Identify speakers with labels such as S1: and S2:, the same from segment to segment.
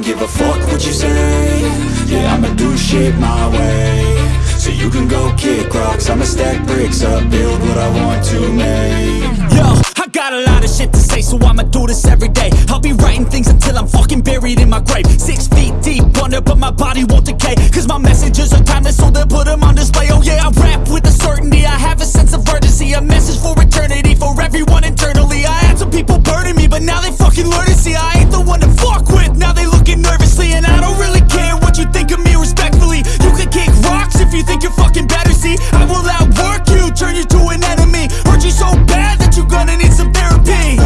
S1: don't give a fuck what you say Yeah, I'ma do shit my way So you can go kick rocks I'ma stack bricks up, build what I want to make
S2: Yo, I got a lot of shit to say, so I'ma do this every day. I'll be writing things until I'm fucking buried in my grave. Six feet deep under, but my body won't decay. Cause my messages are timeless, so they'll put them on display. Oh yeah, I rap with a certainty, I have a sense of urgency. A message for eternity, for everyone internally. I had some people burning me, but now they fucking learn to see I ain't the one to fuck with. You think you're fucking better, see. I will outwork you, turn you to an enemy. Hurt you so bad that you're gonna need some therapy.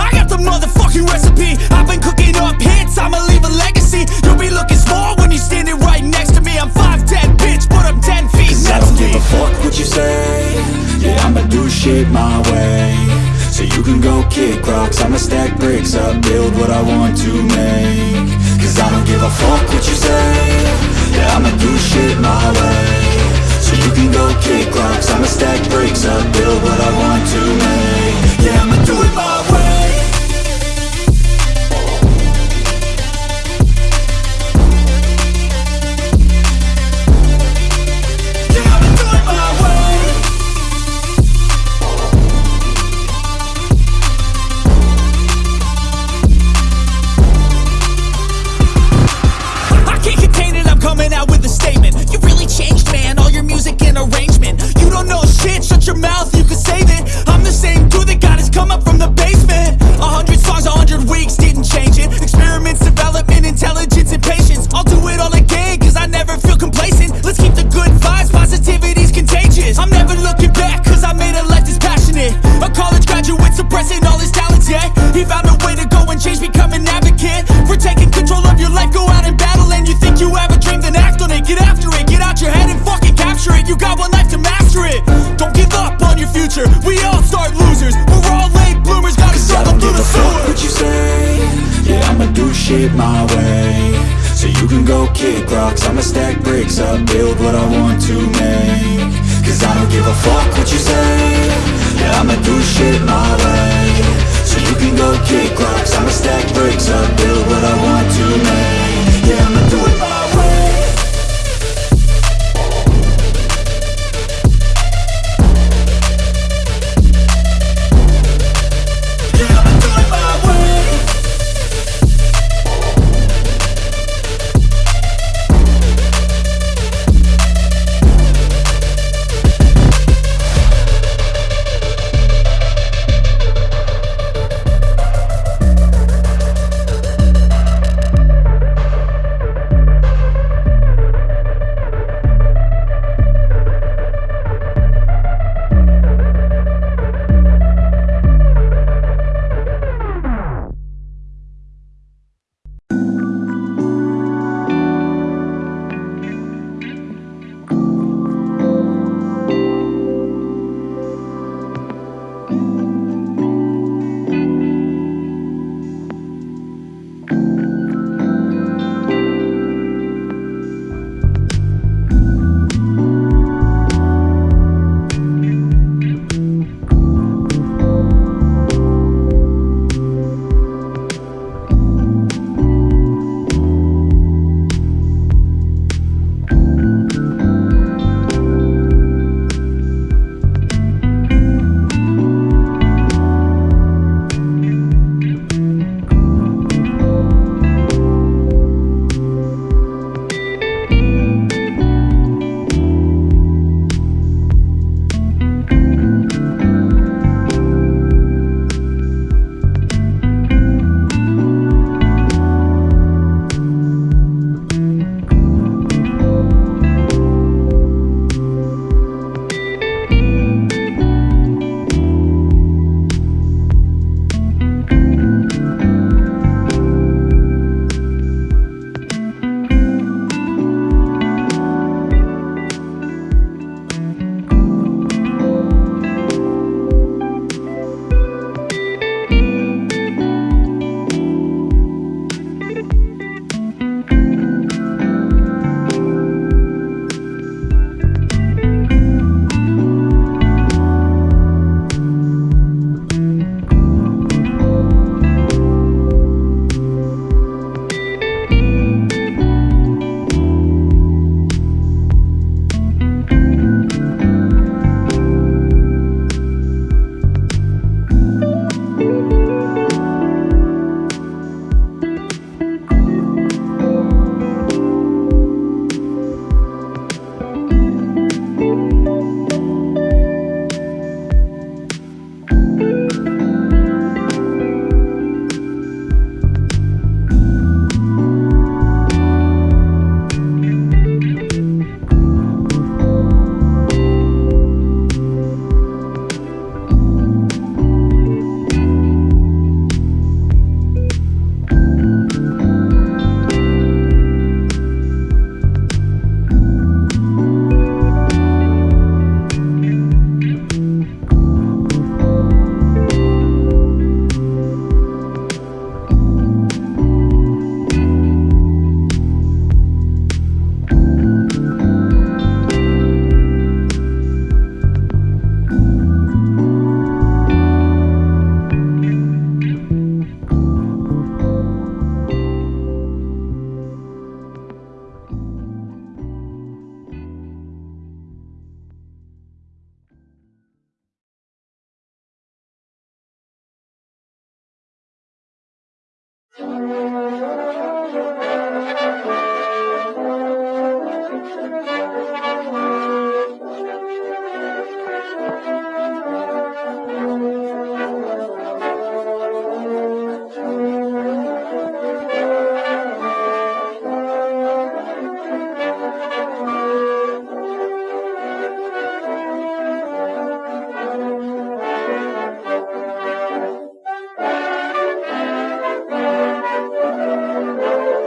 S2: I got the motherfucking recipe. I've been cooking up hits, I'ma leave a legacy. You'll be looking small when you're standing right next to me. I'm 5'10, bitch, but I'm 10 feet
S1: Cause I
S2: next
S1: don't
S2: to
S1: give a fuck what you say Yeah, I'ma do shit my way So you can go kick rocks I'ma stack bricks up, build what I want to make Cause I don't give a fuck what you say. Yeah, I'ma do shit my way. So you can go kick rocks. I'ma stack bricks up, build what I want to make. Yeah, I'ma do it my way